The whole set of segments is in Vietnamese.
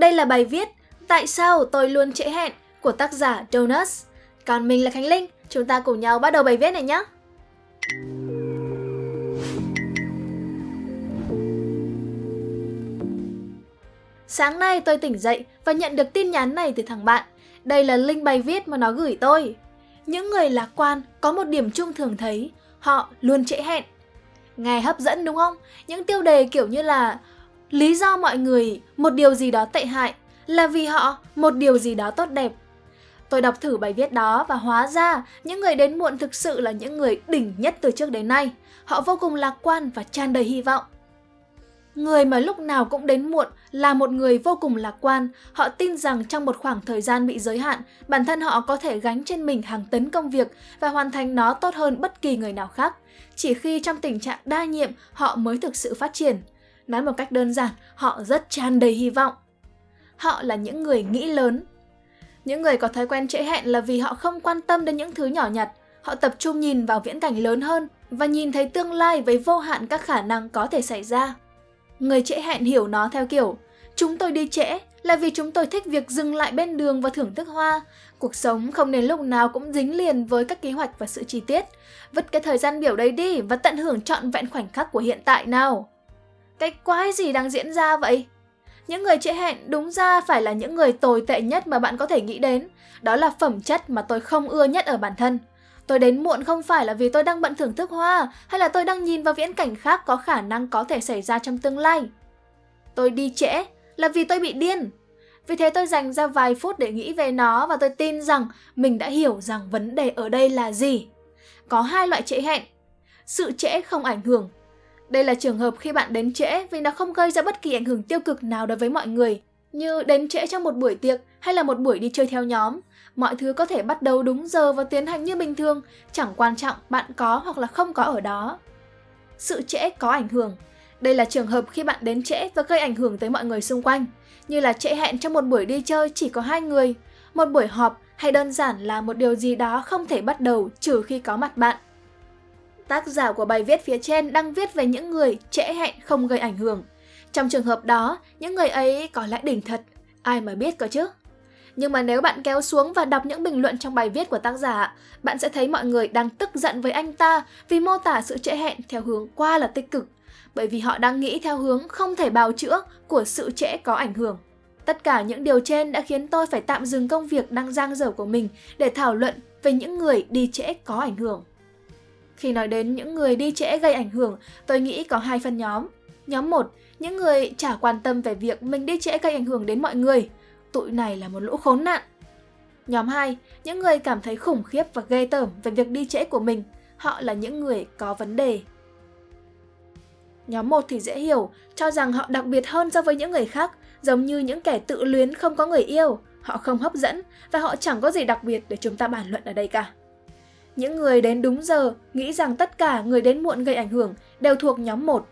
Đây là bài viết Tại sao tôi luôn trễ hẹn của tác giả Donuts. Còn mình là Khánh Linh, chúng ta cùng nhau bắt đầu bài viết này nhé. Sáng nay tôi tỉnh dậy và nhận được tin nhắn này từ thằng bạn. Đây là link bài viết mà nó gửi tôi. Những người lạc quan có một điểm chung thường thấy, họ luôn trễ hẹn. Nghe hấp dẫn đúng không? Những tiêu đề kiểu như là lý do mọi người một điều gì đó tệ hại là vì họ một điều gì đó tốt đẹp. Tôi đọc thử bài viết đó và hóa ra những người đến muộn thực sự là những người đỉnh nhất từ trước đến nay. Họ vô cùng lạc quan và tràn đầy hy vọng. Người mà lúc nào cũng đến muộn là một người vô cùng lạc quan. Họ tin rằng trong một khoảng thời gian bị giới hạn, bản thân họ có thể gánh trên mình hàng tấn công việc và hoàn thành nó tốt hơn bất kỳ người nào khác. Chỉ khi trong tình trạng đa nhiệm, họ mới thực sự phát triển. Nói một cách đơn giản, họ rất tràn đầy hy vọng. Họ là những người nghĩ lớn. Những người có thói quen trễ hẹn là vì họ không quan tâm đến những thứ nhỏ nhặt. Họ tập trung nhìn vào viễn cảnh lớn hơn và nhìn thấy tương lai với vô hạn các khả năng có thể xảy ra. Người trễ hẹn hiểu nó theo kiểu Chúng tôi đi trễ là vì chúng tôi thích việc dừng lại bên đường và thưởng thức hoa. Cuộc sống không nên lúc nào cũng dính liền với các kế hoạch và sự chi tiết. Vứt cái thời gian biểu đấy đi và tận hưởng trọn vẹn khoảnh khắc của hiện tại nào. Cái quái gì đang diễn ra vậy? Những người trễ hẹn đúng ra phải là những người tồi tệ nhất mà bạn có thể nghĩ đến. Đó là phẩm chất mà tôi không ưa nhất ở bản thân. Tôi đến muộn không phải là vì tôi đang bận thưởng thức hoa, hay là tôi đang nhìn vào viễn cảnh khác có khả năng có thể xảy ra trong tương lai. Tôi đi trễ là vì tôi bị điên. Vì thế tôi dành ra vài phút để nghĩ về nó và tôi tin rằng mình đã hiểu rằng vấn đề ở đây là gì. Có hai loại trễ hẹn. Sự trễ không ảnh hưởng đây là trường hợp khi bạn đến trễ vì nó không gây ra bất kỳ ảnh hưởng tiêu cực nào đối với mọi người, như đến trễ trong một buổi tiệc hay là một buổi đi chơi theo nhóm. Mọi thứ có thể bắt đầu đúng giờ và tiến hành như bình thường, chẳng quan trọng bạn có hoặc là không có ở đó. Sự trễ có ảnh hưởng. Đây là trường hợp khi bạn đến trễ và gây ảnh hưởng tới mọi người xung quanh, như là trễ hẹn trong một buổi đi chơi chỉ có hai người, một buổi họp hay đơn giản là một điều gì đó không thể bắt đầu trừ khi có mặt bạn. Tác giả của bài viết phía trên đang viết về những người trễ hẹn không gây ảnh hưởng. Trong trường hợp đó, những người ấy có lẽ đỉnh thật, ai mà biết cơ chứ. Nhưng mà nếu bạn kéo xuống và đọc những bình luận trong bài viết của tác giả, bạn sẽ thấy mọi người đang tức giận với anh ta vì mô tả sự trễ hẹn theo hướng qua là tích cực, bởi vì họ đang nghĩ theo hướng không thể bào chữa của sự trễ có ảnh hưởng. Tất cả những điều trên đã khiến tôi phải tạm dừng công việc đang giang dở của mình để thảo luận về những người đi trễ có ảnh hưởng. Khi nói đến những người đi trễ gây ảnh hưởng, tôi nghĩ có hai phân nhóm. Nhóm 1, những người chả quan tâm về việc mình đi trễ gây ảnh hưởng đến mọi người. Tụi này là một lũ khốn nạn. Nhóm 2, những người cảm thấy khủng khiếp và ghê tởm về việc đi trễ của mình. Họ là những người có vấn đề. Nhóm 1 thì dễ hiểu, cho rằng họ đặc biệt hơn so với những người khác, giống như những kẻ tự luyến không có người yêu. Họ không hấp dẫn và họ chẳng có gì đặc biệt để chúng ta bàn luận ở đây cả. Những người đến đúng giờ nghĩ rằng tất cả người đến muộn gây ảnh hưởng đều thuộc nhóm 1,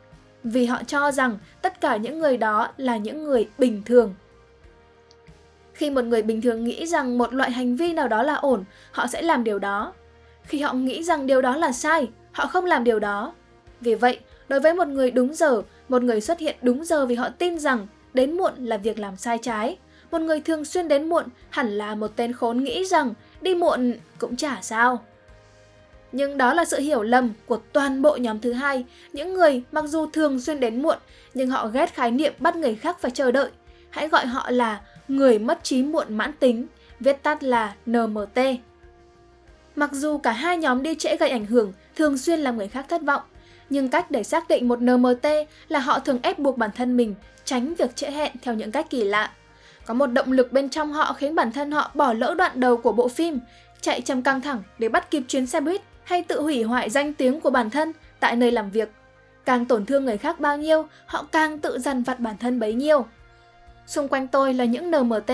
vì họ cho rằng tất cả những người đó là những người bình thường. Khi một người bình thường nghĩ rằng một loại hành vi nào đó là ổn, họ sẽ làm điều đó. Khi họ nghĩ rằng điều đó là sai, họ không làm điều đó. Vì vậy, đối với một người đúng giờ, một người xuất hiện đúng giờ vì họ tin rằng đến muộn là việc làm sai trái. Một người thường xuyên đến muộn hẳn là một tên khốn nghĩ rằng đi muộn cũng chả sao. Nhưng đó là sự hiểu lầm của toàn bộ nhóm thứ hai, những người mặc dù thường xuyên đến muộn nhưng họ ghét khái niệm bắt người khác phải chờ đợi. Hãy gọi họ là người mất trí muộn mãn tính, viết tắt là NMT. Mặc dù cả hai nhóm đi trễ gây ảnh hưởng, thường xuyên làm người khác thất vọng, nhưng cách để xác định một NMT là họ thường ép buộc bản thân mình tránh việc trễ hẹn theo những cách kỳ lạ. Có một động lực bên trong họ khiến bản thân họ bỏ lỡ đoạn đầu của bộ phim, chạy trong căng thẳng để bắt kịp chuyến xe buýt hay tự hủy hoại danh tiếng của bản thân tại nơi làm việc. Càng tổn thương người khác bao nhiêu, họ càng tự dằn vặt bản thân bấy nhiêu. Xung quanh tôi là những NMT.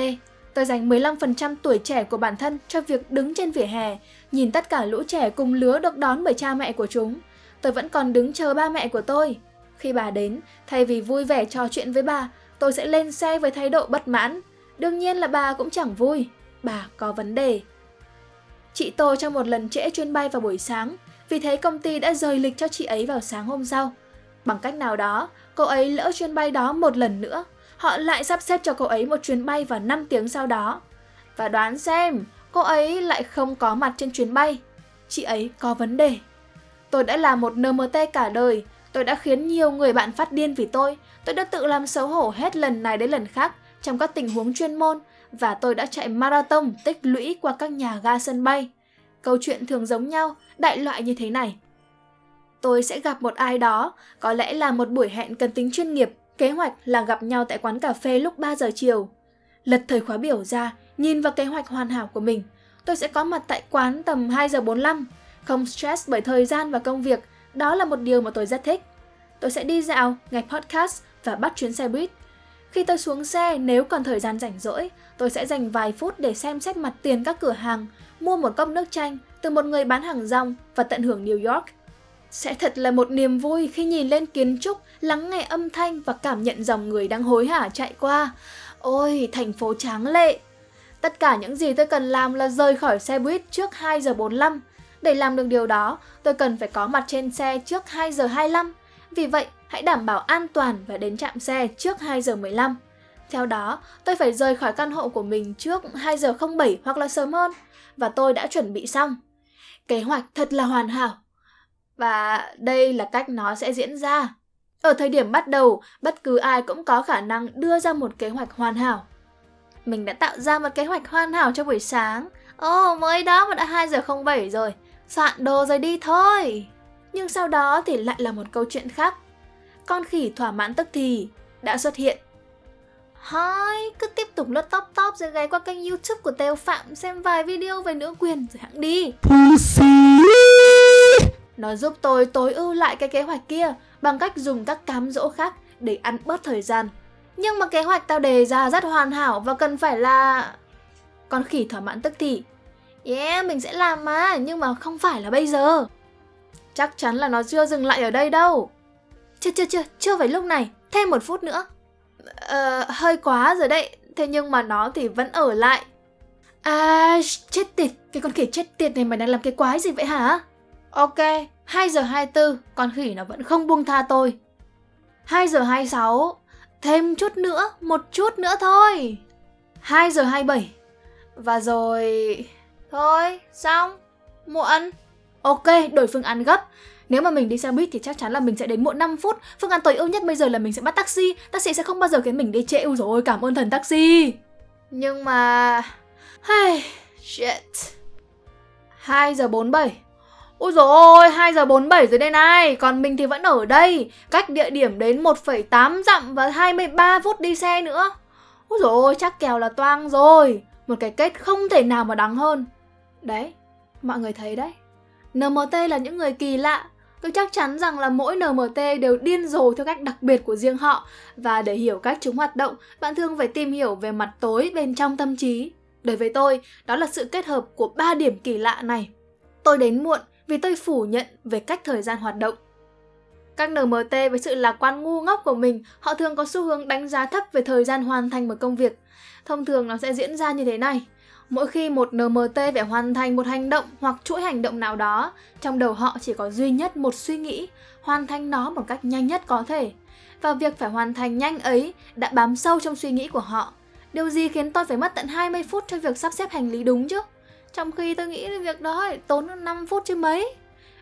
Tôi dành 15% tuổi trẻ của bản thân cho việc đứng trên vỉa hè, nhìn tất cả lũ trẻ cùng lứa được đón bởi cha mẹ của chúng. Tôi vẫn còn đứng chờ ba mẹ của tôi. Khi bà đến, thay vì vui vẻ trò chuyện với bà, tôi sẽ lên xe với thái độ bất mãn. Đương nhiên là bà cũng chẳng vui. Bà có vấn đề. Chị tôi trong một lần trễ chuyến bay vào buổi sáng, vì thế công ty đã rời lịch cho chị ấy vào sáng hôm sau. Bằng cách nào đó, cô ấy lỡ chuyến bay đó một lần nữa. họ lại sắp xếp cho cô ấy một chuyến bay vào 5 tiếng sau đó. Và đoán xem, cô ấy lại không có mặt trên chuyến bay. Chị ấy có vấn đề. Tôi đã là một NMT cả đời, tôi đã khiến nhiều người bạn phát điên vì tôi. Tôi đã tự làm xấu hổ hết lần này đến lần khác trong các tình huống chuyên môn và tôi đã chạy marathon tích lũy qua các nhà ga sân bay. Câu chuyện thường giống nhau, đại loại như thế này. Tôi sẽ gặp một ai đó, có lẽ là một buổi hẹn cần tính chuyên nghiệp, kế hoạch là gặp nhau tại quán cà phê lúc 3 giờ chiều. Lật thời khóa biểu ra, nhìn vào kế hoạch hoàn hảo của mình. Tôi sẽ có mặt tại quán tầm 2 giờ 45, không stress bởi thời gian và công việc, đó là một điều mà tôi rất thích. Tôi sẽ đi dạo, nghe podcast và bắt chuyến xe buýt. Khi tôi xuống xe, nếu còn thời gian rảnh rỗi, tôi sẽ dành vài phút để xem xét mặt tiền các cửa hàng, mua một cốc nước chanh từ một người bán hàng rong và tận hưởng New York. Sẽ thật là một niềm vui khi nhìn lên kiến trúc, lắng nghe âm thanh và cảm nhận dòng người đang hối hả chạy qua. Ôi, thành phố tráng lệ! Tất cả những gì tôi cần làm là rời khỏi xe buýt trước 2 giờ 45. Để làm được điều đó, tôi cần phải có mặt trên xe trước 2 giờ 25. Vì vậy, hãy đảm bảo an toàn và đến trạm xe trước 2 giờ 15. Theo đó, tôi phải rời khỏi căn hộ của mình trước 2 giờ 07 hoặc là sớm hơn và tôi đã chuẩn bị xong. Kế hoạch thật là hoàn hảo. Và đây là cách nó sẽ diễn ra. Ở thời điểm bắt đầu, bất cứ ai cũng có khả năng đưa ra một kế hoạch hoàn hảo. Mình đã tạo ra một kế hoạch hoàn hảo cho buổi sáng. Ồ, oh, mới đó mà đã 2 giờ 07 rồi. Soạn đồ rồi đi thôi. Nhưng sau đó thì lại là một câu chuyện khác. Con khỉ thỏa mãn tức thì đã xuất hiện. Hai, cứ tiếp tục lướt top top rồi ghé qua kênh youtube của Tèo Phạm xem vài video về nữ quyền rồi hãng đi. Nó giúp tôi tối ưu lại cái kế hoạch kia bằng cách dùng các cám dỗ khác để ăn bớt thời gian. Nhưng mà kế hoạch tao đề ra rất hoàn hảo và cần phải là... Con khỉ thỏa mãn tức thì. Yeah, mình sẽ làm mà, nhưng mà không phải là bây giờ. Chắc chắn là nó chưa dừng lại ở đây đâu. Chưa chưa chưa, chưa phải lúc này, thêm một phút nữa. Ờ, hơi quá rồi đấy, thế nhưng mà nó thì vẫn ở lại. À, chết tiệt, cái con khỉ chết tiệt này mày đang làm cái quái gì vậy hả? Ok, 2 giờ 24, con khỉ nó vẫn không buông tha tôi. 2 giờ 26, thêm chút nữa, một chút nữa thôi. 2 giờ 27, và rồi... Thôi, xong, muộn. Ok, đổi phương án gấp. Nếu mà mình đi xe buýt thì chắc chắn là mình sẽ đến muộn 5 phút. Phương án tối ưu nhất bây giờ là mình sẽ bắt taxi. Taxi sẽ không bao giờ khiến mình đi trễ. Ui rồi cảm ơn thần taxi. Nhưng mà... Hey, shit. 2 giờ 47. Ôi dồi ôi, 2 giờ 47 rồi đây này, còn mình thì vẫn ở đây, cách địa điểm đến 1,8 dặm và 23 phút đi xe nữa. Ôi dồi ôi, chắc kèo là toang rồi, một cái kết không thể nào mà đắng hơn. Đấy, mọi người thấy đấy, NMT là những người kỳ lạ, Tôi chắc chắn rằng là mỗi NMT đều điên rồ theo cách đặc biệt của riêng họ và để hiểu cách chúng hoạt động, bạn thường phải tìm hiểu về mặt tối bên trong tâm trí. Đối với tôi, đó là sự kết hợp của ba điểm kỳ lạ này. Tôi đến muộn vì tôi phủ nhận về cách thời gian hoạt động. Các NMT với sự lạc quan ngu ngốc của mình, họ thường có xu hướng đánh giá thấp về thời gian hoàn thành một công việc. Thông thường nó sẽ diễn ra như thế này. Mỗi khi một NMT phải hoàn thành một hành động hoặc chuỗi hành động nào đó, trong đầu họ chỉ có duy nhất một suy nghĩ, hoàn thành nó một cách nhanh nhất có thể. Và việc phải hoàn thành nhanh ấy đã bám sâu trong suy nghĩ của họ. Điều gì khiến tôi phải mất tận 20 phút cho việc sắp xếp hành lý đúng chứ? Trong khi tôi nghĩ việc đó tốn 5 phút chứ mấy.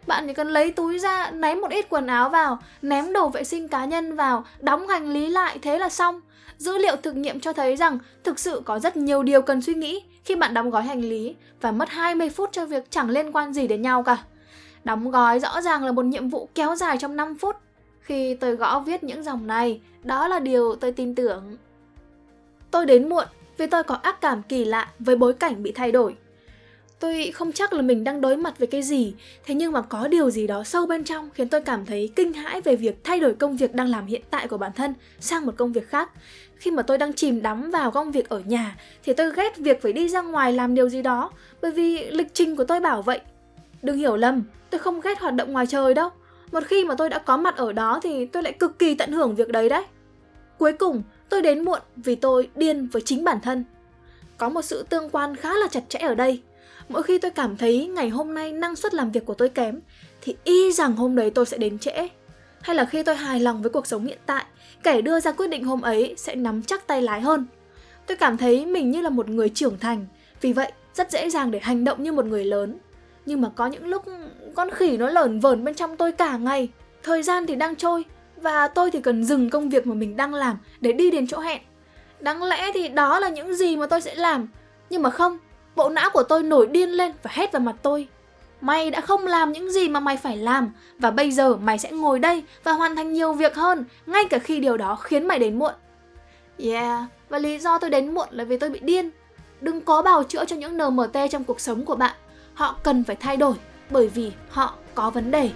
Bạn chỉ cần lấy túi ra, ném một ít quần áo vào, ném đồ vệ sinh cá nhân vào, đóng hành lý lại, thế là xong. Dữ liệu thực nghiệm cho thấy rằng thực sự có rất nhiều điều cần suy nghĩ khi bạn đóng gói hành lý và mất 20 phút cho việc chẳng liên quan gì đến nhau cả. Đóng gói rõ ràng là một nhiệm vụ kéo dài trong 5 phút. Khi tôi gõ viết những dòng này, đó là điều tôi tin tưởng. Tôi đến muộn vì tôi có ác cảm kỳ lạ với bối cảnh bị thay đổi. Tôi không chắc là mình đang đối mặt với cái gì, thế nhưng mà có điều gì đó sâu bên trong khiến tôi cảm thấy kinh hãi về việc thay đổi công việc đang làm hiện tại của bản thân sang một công việc khác. Khi mà tôi đang chìm đắm vào công việc ở nhà thì tôi ghét việc phải đi ra ngoài làm điều gì đó bởi vì lịch trình của tôi bảo vậy. Đừng hiểu lầm, tôi không ghét hoạt động ngoài trời đâu. Một khi mà tôi đã có mặt ở đó thì tôi lại cực kỳ tận hưởng việc đấy đấy. Cuối cùng, tôi đến muộn vì tôi điên với chính bản thân. Có một sự tương quan khá là chặt chẽ ở đây Mỗi khi tôi cảm thấy ngày hôm nay năng suất làm việc của tôi kém thì y rằng hôm đấy tôi sẽ đến trễ. hay là khi tôi hài lòng với cuộc sống hiện tại, kẻ đưa ra quyết định hôm ấy sẽ nắm chắc tay lái hơn. Tôi cảm thấy mình như là một người trưởng thành, vì vậy rất dễ dàng để hành động như một người lớn. Nhưng mà có những lúc con khỉ nó lởn vởn bên trong tôi cả ngày, thời gian thì đang trôi và tôi thì cần dừng công việc mà mình đang làm để đi đến chỗ hẹn. Đáng lẽ thì đó là những gì mà tôi sẽ làm, nhưng mà không, bộ não của tôi nổi điên lên và hét vào mặt tôi. Mày đã không làm những gì mà mày phải làm và bây giờ mày sẽ ngồi đây và hoàn thành nhiều việc hơn ngay cả khi điều đó khiến mày đến muộn. Yeah, và lý do tôi đến muộn là vì tôi bị điên. Đừng có bào chữa cho những NMT trong cuộc sống của bạn. Họ cần phải thay đổi bởi vì họ có vấn đề.